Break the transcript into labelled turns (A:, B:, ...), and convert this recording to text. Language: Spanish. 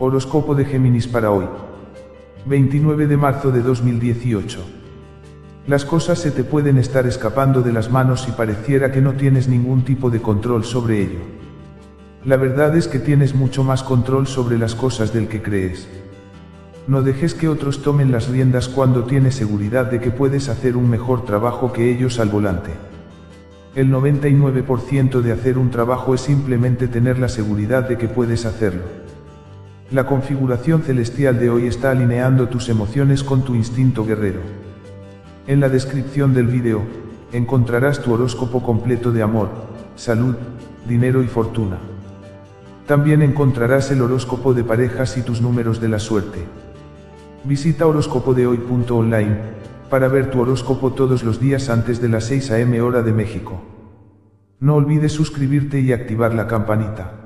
A: Horóscopo de Géminis para hoy. 29 de marzo de 2018. Las cosas se te pueden estar escapando de las manos y pareciera que no tienes ningún tipo de control sobre ello. La verdad es que tienes mucho más control sobre las cosas del que crees. No dejes que otros tomen las riendas cuando tienes seguridad de que puedes hacer un mejor trabajo que ellos al volante. El 99% de hacer un trabajo es simplemente tener la seguridad de que puedes hacerlo. La configuración celestial de hoy está alineando tus emociones con tu instinto guerrero. En la descripción del vídeo, encontrarás tu horóscopo completo de amor, salud, dinero y fortuna. También encontrarás el horóscopo de parejas y tus números de la suerte. Visita horóscopodehoy.online para ver tu horóscopo todos los días antes de las 6 am hora de México. No olvides suscribirte y activar la campanita.